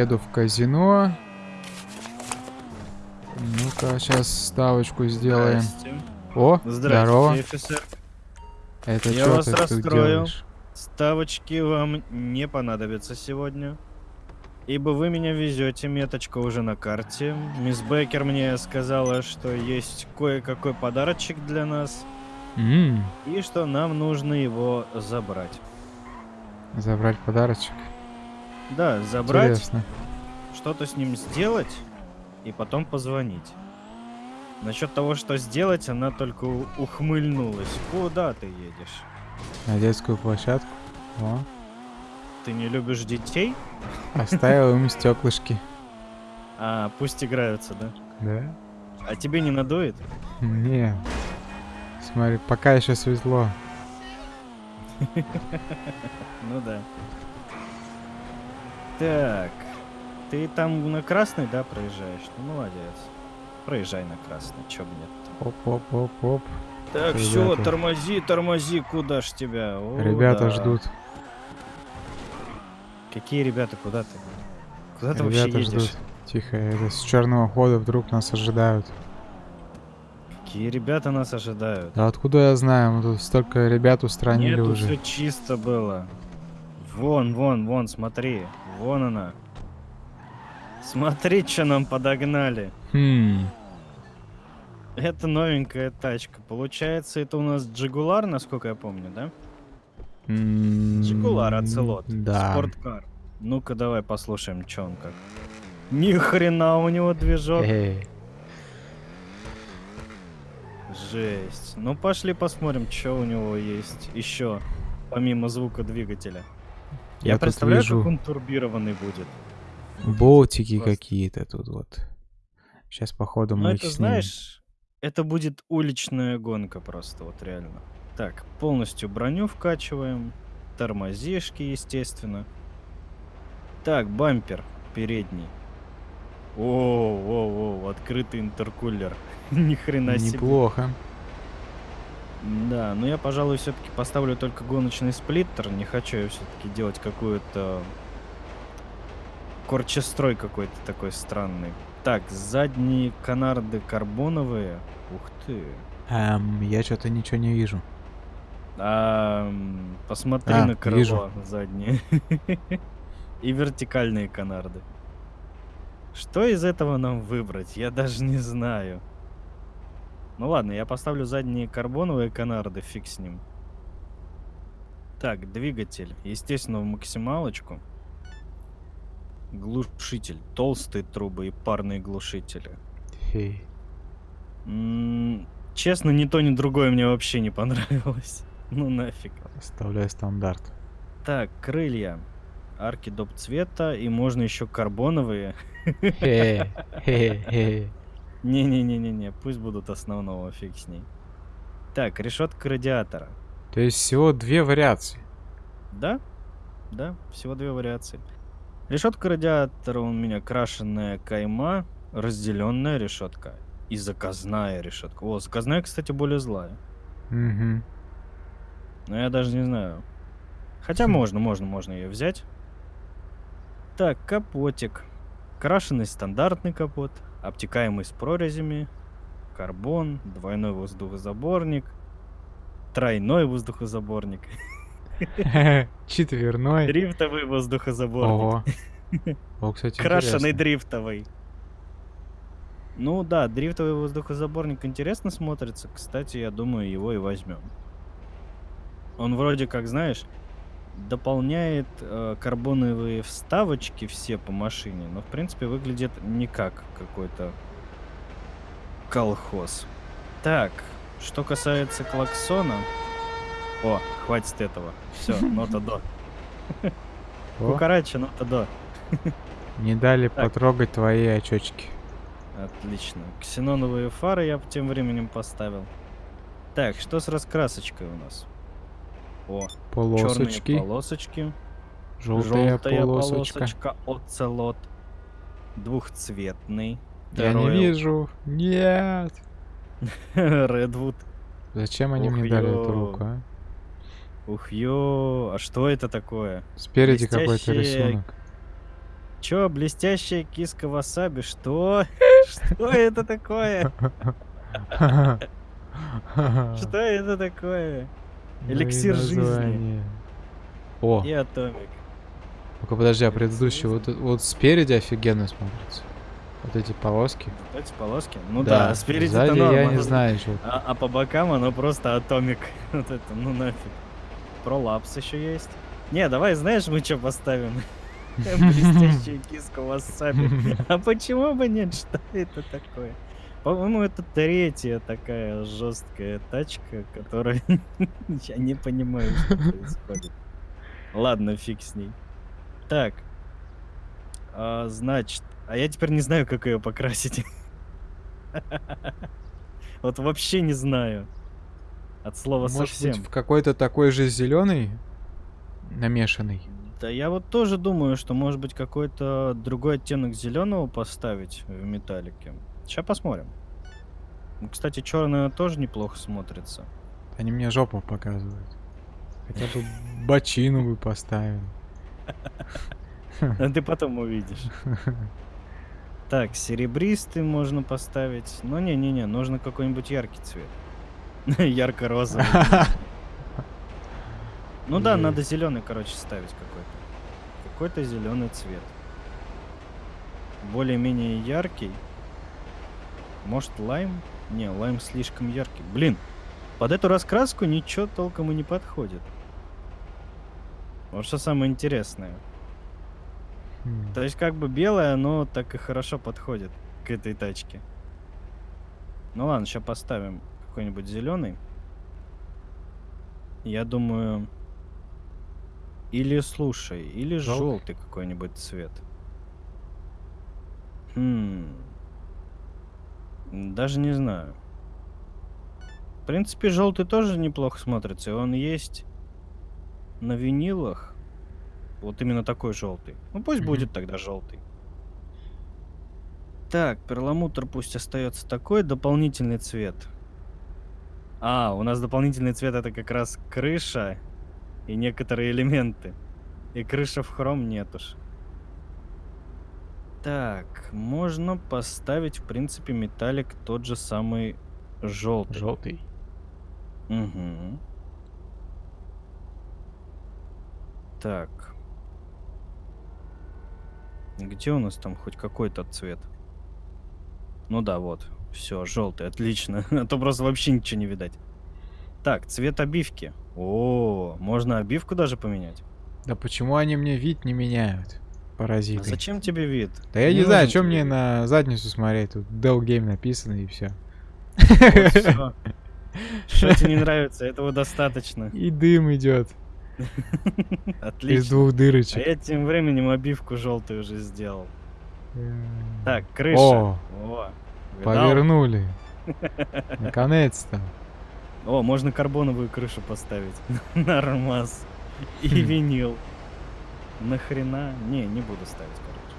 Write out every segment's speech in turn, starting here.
еду в казино. Ну-ка, сейчас ставочку сделаем. Здрасте. О, Здравствуйте, здорово. офицер. Это Я что вас ты тут расстроил. делаешь? Ставочки вам не понадобятся сегодня. Ибо вы меня везете, меточка уже на карте. Мисс Беккер мне сказала, что есть кое-какой подарочек для нас. М, И что нам нужно его забрать. забрать подарочек. Да, забрать, что-то с ним сделать и потом позвонить. Насчет того, что сделать, она только ухмыльнулась. Куда ты едешь? На детскую площадку. О, Ты не любишь детей? оставил им стеклышки. А, пусть играются, да? Да? А тебе не надует? Не. Смотри, пока еще светло. Ну да. Так. Ты там на красный, да, проезжаешь? Ну, молодец. Проезжай на красный, чё бы нет. Оп-оп-оп-оп. Так, все, тормози, тормози, куда ж тебя? О, Ребята да. ждут. Какие ребята, куда ты? Куда ты вообще Ребята едешь? ждут. Тихо, это с черного хода вдруг нас ожидают. Какие ребята нас ожидают? Да откуда я знаю? Мы тут столько ребят устранили Нет, уже. все чисто было. Вон, вон, вон, смотри. Вон она. Смотри, что нам подогнали. Хм. Это новенькая тачка. Получается, это у нас Джигулар, насколько я помню, да? Джигулар Ацелот. Да. Спорткар. Ну-ка, давай послушаем, что он как. Ни хрена у него движок. Эй, Жесть. Ну, пошли посмотрим, что у него есть еще, помимо звука двигателя. Я, представляю, вижу как он турбированный будет. болтики Просто. какие-то тут вот. Сейчас походу Ну, мы это, их снимем. знаешь, это будет уличная гонка просто, вот реально. Так, полностью броню вкачиваем. Тормозишки, естественно. Так, бампер передний. О, о, о, открытый интеркулер. Ни хрена себе. Неплохо. Да, но я, пожалуй, все-таки поставлю только гоночный сплиттер. Не хочу я все-таки делать какую-то корчестрой какой-то такой странный. Так, задние канарды карбоновые. Ух ты. Эм, я что-то ничего не вижу. А, посмотри А, на крыло вижу. заднее. И вертикальные канарды. Что из этого нам выбрать? Я даже не знаю. Ну ладно, я поставлю задние карбоновые канарды, фиг с ним. Так, двигатель. Естественно, в максималочку. Глушитель. Толстые трубы и парные глушители. Хей. М, Честно, ни то, ни другое мне вообще не понравилось. Ну нафиг. Оставляй стандарт. Так, крылья. Арки доп цвета, и можно еще карбоновые. Хе, хе, хе. Не-не-не-не-не, пусть будут основного, фиг с ней. Так, решетка радиатора. То есть всего две вариации. Да? Да, всего две вариации. Решетка радиатора у меня крашенная кайма, разделенная решетка и заказная решетка. О, заказная, кстати, более злая. Угу. Но я даже не знаю. Хотя можно, можно, можно ее взять. Так, капотик. Крашеный стандартный капот, обтекаемый с прорезями, карбон, двойной воздухозаборник, тройной воздухозаборник, Четверной. дрифтовый воздухозаборник, Ого. О, кстати, крашеный дрифтовый. Ну да, дрифтовый воздухозаборник интересно смотрится. Кстати, я думаю, его и возьмем. Он вроде как, знаешь, дополняет э, карбоновые вставочки все по машине, но в принципе выглядит не как какой-то колхоз. Так, что касается клаксона... О, хватит этого. Все, нота до. Кукарача, нота до. не дали потрогать твои очечки. Отлично. Ксеноновые фары я тем временем поставил. Так, что с раскрасочкой у нас? О, Полосочки. полосочки. Желтая желтая полосочка. полосочка оцелот. Двухцветный. Я не Royal вижу. Нет. Redwood. Зачем они Ух, мне дали ё. эту руку, а? Ух ё, а что это такое? Спереди какой-то Блестящие- рисунок. Чё, блестящая киска васаби? Что? Что это такое? Что это такое? Эликсир жизни. О, И атомик. ну-ка подожди, а предыдущий вот, вот спереди офигенно смотрится. Вот эти полоски. Вот эти полоски? Ну да, спереди Сзади норм, я не знаю, что. А, а по бокам оно просто атомик. Вот это, ну нафиг. Пролапс еще есть. Не, давай, знаешь, мы что поставим? Блестящую киску васаби. А почему бы нет? Что это такое? По-моему, это третья такая жесткая тачка, которая я не понимаю, что происходит. Ладно, фиг с ней. Так. А, значит, а я теперь не знаю, как ее покрасить. Вот вообще не знаю. От слова Может совсем. быть, в какой-то такой же зеленый намешанный. Да я вот тоже думаю, что может быть какой-то другой оттенок зеленого поставить в металлике. Сейчас посмотрим. Ну, Кстати, черная тоже неплохо смотрится. Они мне жопу показывают. Хотя бы бочину бы поставили. А Ты потом увидишь. Так, серебристый можно поставить. Но не-не-не, нужно какой-нибудь яркий цвет. Ярко-розовый. Ну да, надо зеленый, короче, ставить какой-то. Какой-то зеленый цвет. Более-менее яркий. Может, лайм? Не, лайм слишком яркий. Блин, под эту раскраску ничего толком и не подходит. Вот что самое интересное. Хм. То есть как бы белое, но так и хорошо подходит к этой тачке. Ну ладно, сейчас поставим какой-нибудь зеленый. Я думаю, или слушай, или Желтый? желтый какой-нибудь цвет. Хм. Даже не знаю. В принципе, желтый тоже неплохо смотрится. Он есть на винилах. Вот именно такой желтый. Ну пусть Мгм. будет тогда желтый. Так, перламутр пусть остается такой, дополнительный цвет. А, у нас дополнительный цвет это как раз крыша и некоторые элементы. И крыша в хром нет уж. Так, можно поставить, в принципе, металлик тот же самый желтый. Желтый. Угу. Так. Где у нас там хоть какой-то цвет? Ну да, вот. Все, желтый, отлично. А то просто вообще ничего не видать. Так, цвет обивки. О, можно обивку даже поменять. Да почему они мне вид не меняют? А Паразиты. зачем тебе вид? Да я не, Не знаю, что мне вид. на задницу смотреть. Тут Dell Game написано и все. Вот. Что тебе не нравится? Этого достаточно. И дым идет из Отлично. двух А дырочек. я тем временем обивку желтую уже сделал. М. Так, крыша. О, О, повернули. Наконец-то. О, можно карбоновую крышу поставить. Нормас. И винил. Нахрена? Не, не буду ставить, короче.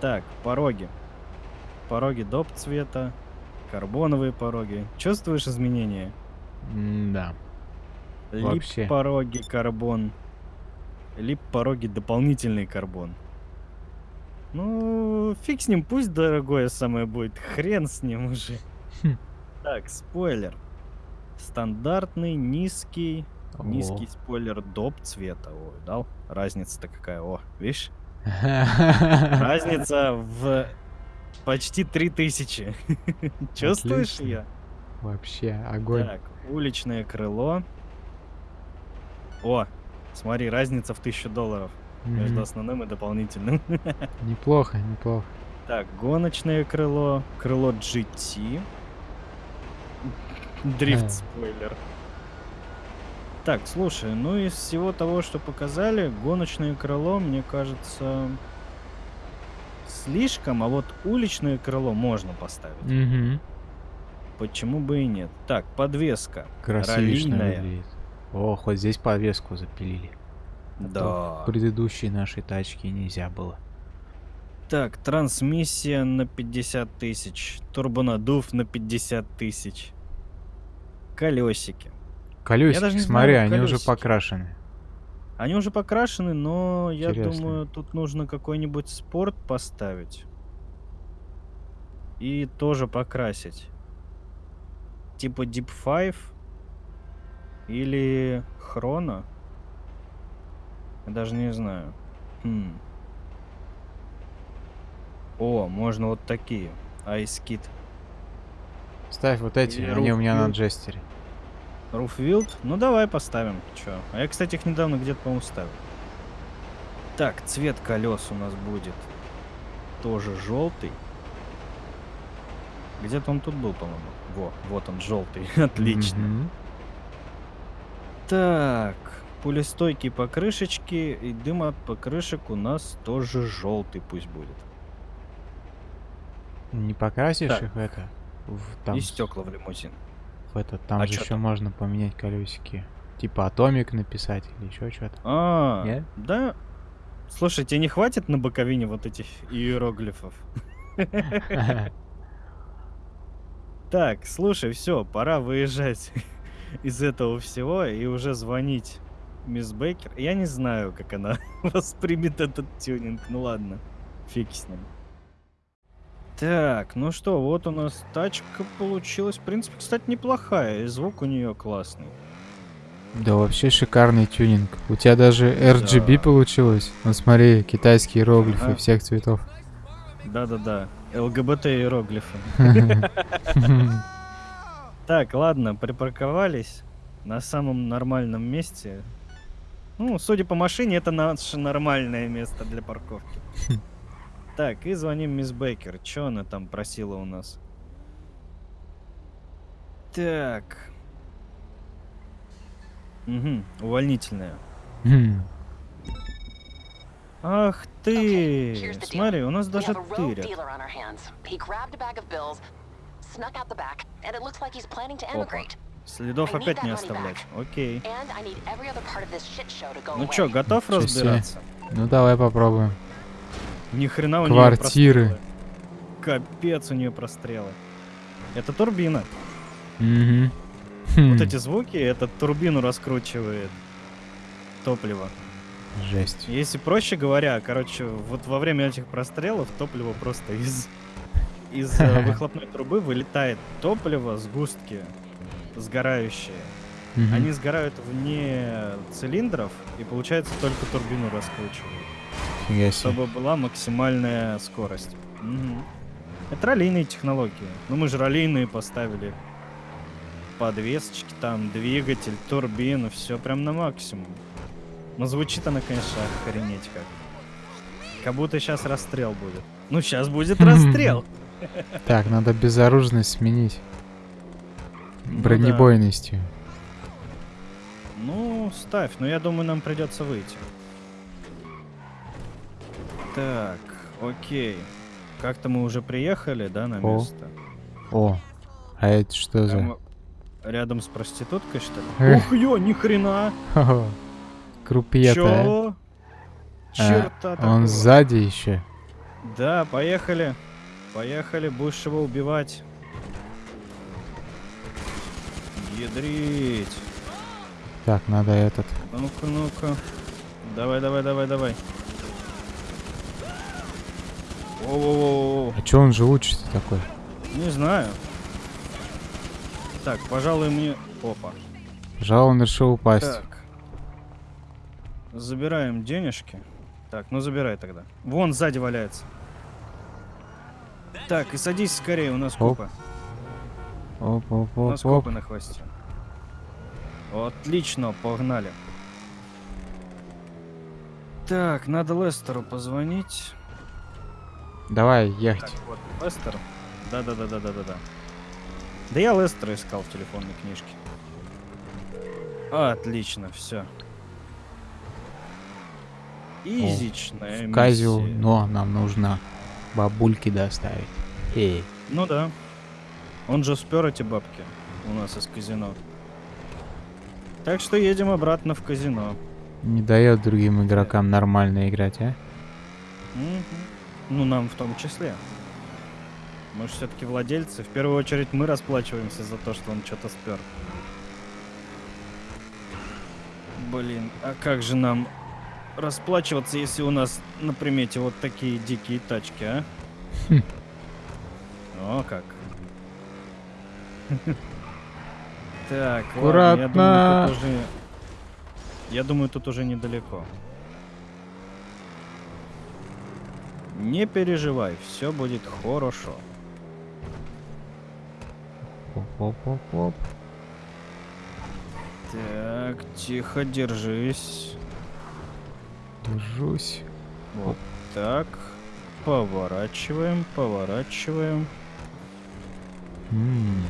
Так, пороги. Пороги доп цвета. Карбоновые пороги. Чувствуешь изменения? Да. Лип пороги карбон. Лип пороги дополнительный карбон. Ну, фиг с ним, пусть дорогое самое будет. Хрен с ним уже. Хм. Так, спойлер. Стандартный, низкий. Низкий спойлер доп цвета. Ой, дал? Разница-то какая. О, видишь? Разница в почти 3000. Чувствуешь ее? Вообще, огонь. Так, уличное крыло. О, смотри, разница в 1000 долларов между основным и дополнительным. Неплохо, неплохо. Так, гоночное крыло, крыло GT. Дрифт Ха. спойлер. Так, слушай, ну из всего того, что показали, гоночное крыло, мне кажется, слишком, а вот уличное крыло можно поставить. Мгм. Почему бы и нет? Так, подвеска. Выглядит. О, хоть здесь подвеску запилили. А Да. В предыдущей нашей тачке нельзя было. Так, трансмиссия на 50 тысяч. Турбонадув на 50 тысяч. Колесики. Колесики, даже не смотри, знаю, они уже колесики. покрашены. Они уже покрашены, но я Интересно. думаю, тут нужно какой-нибудь спорт поставить. И тоже покрасить. Типа Deep Five или Хрона. Я даже не знаю. Хм. О, можно вот такие. Kid. Ставь вот эти, Или они у меня на джестере. Руфвилд? Ну давай поставим. Чё? А я, кстати, их недавно где-то, по-моему, ставил. Так, цвет колес у нас будет тоже желтый. Где-то он тут был, по-моему. Во, вот он, желтый. Отлично. Мгм. Так, пулестойкие покрышечки и дым от покрышек у нас тоже желтый пусть будет. Не покрасишь Так. их это? В, там, И стекла в лимузин. В этот, там А же еще там? можно поменять колесики. Типа атомик написать или еще что-то. А, Не? да. Слушай, тебе не хватит на боковине вот этих иероглифов? Так, слушай, все, пора выезжать из этого всего и уже звонить мисс Бейкер. Я не знаю, как она воспримет этот тюнинг. Ну ладно, фиг с ним. Так, ну что, вот у нас тачка получилась. В принципе, кстати, неплохая. И звук у нее классный. Да вообще шикарный тюнинг. У тебя даже RGB Да. получилось. Ну смотри, китайские иероглифы Ага. всех цветов. Да-да-да. ЛГБТ иероглифы. Так, ладно, припарковались на самом нормальном месте. Ну, судя по машине, это наше нормальное место для парковки. Так, и звоним мисс Бейкер. Чё она там просила у нас? Так. Угу, увольнительная. Хм. Ах Okay, ты! deal. Смотри, у нас даже тырят. emigrate. Следов опять не оставлять. Окей. Go Ну чё, готов разбираться? Ну давай попробуем. Ни хрена у неё Квартиры. прострелы. Капец у нее прострелы. Это турбина. Мгм. Вот эти звуки, это турбину раскручивает топливо. Жесть. Если проще говоря, короче, вот во время этих прострелов топливо просто из из э, выхлопной трубы вылетает топливо, сгустки сгорающие. Мгм. Они сгорают вне цилиндров и получается только турбину раскручивают. Фига себе. чтобы была максимальная скорость. Мгм. Это раллийные технологии. Ну мы же раллийные поставили. Подвесочки там, двигатель, турбину, все прям на максимум. Но звучит она, конечно, охренеть как. Как будто сейчас расстрел будет. Ну, сейчас будет расстрел. Так, надо безоружность сменить. Ну. Бронебойностью. Ну, ставь, но я думаю, нам придется выйти. Так, окей. Как-то мы уже приехали, да, на О. место? О, а это что за... Прямо Рядом с проституткой, что ли? Ух, ё, ни хрена! Крупье-то, Чё? а? Черта А, такого. Он сзади еще. Да, поехали. Поехали, будешь его убивать. Ядрить. Так, надо этот. Ну-ка, ну-ка. Давай, давай, давай, давай. Воу-воу-воу. А чё он живучий-то такой? Не знаю. Так, пожалуй, мне... Опа. Пожалуй, он решил упасть. Так. Забираем денежки. Так, ну забирай тогда. Вон сзади валяется. Так, и садись скорее, у нас Оп. копы. Оп, оп, У оп, нас оп. копы на хвосте. Отлично, погнали. Так, надо Лестеру позвонить. Давай, Так, ехать. вот, Лестер. Да-да-да-да-да-да-да. Да я Лестера искал в телефонной книжке. Отлично, все. Изичная В Казио, миссия. но нам нужно бабульки доставить. Эй. Ну да. Он же спер эти бабки у нас из казино. Так что едем обратно в казино. Не дает другим игрокам нормально играть, а? Мгм. Ну, нам в том числе. Мы же все-таки владельцы. В первую очередь мы расплачиваемся за то, что он что-то спер. Блин, а как же нам расплачиваться, если у нас на примете вот такие дикие тачки, а? Хм. О, как. Так, ладно, я думаю, Аккуратно. тут уже... Я думаю, тут уже недалеко. Не переживай, все будет хорошо. Оп-оп-оп-оп. Так, тихо, держись. Держусь. Вот так. Поворачиваем, поворачиваем. М,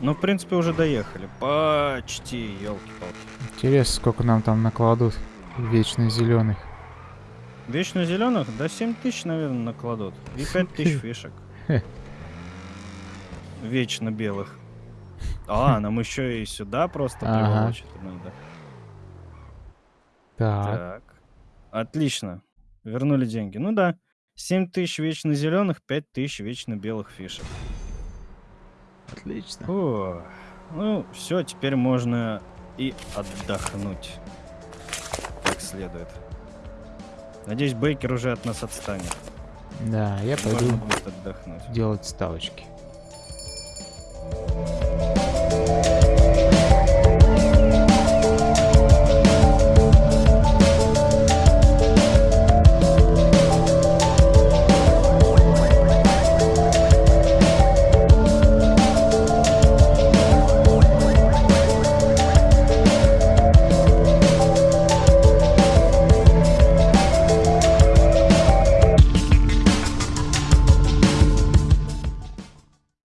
Ну, в принципе, уже доехали. Почти, елки-палки. Интересно, сколько нам там накладут вечно зеленых. Вечно зеленых? Да 7 тысяч, наверное, накладут. И 5 тысяч фишек. Вечно белых. А, нам еще и сюда просто Ага. приволочь надо. Так. Так. Отлично. Вернули деньги. Ну да. 7 тысяч вечно зеленых, 5 тысяч вечно белых фишек. Отлично. О, ну, все, теперь можно и отдохнуть. Как следует. Надеюсь, Бейкер уже от нас отстанет. Да, я пойду отдохнуть. делать ставочки.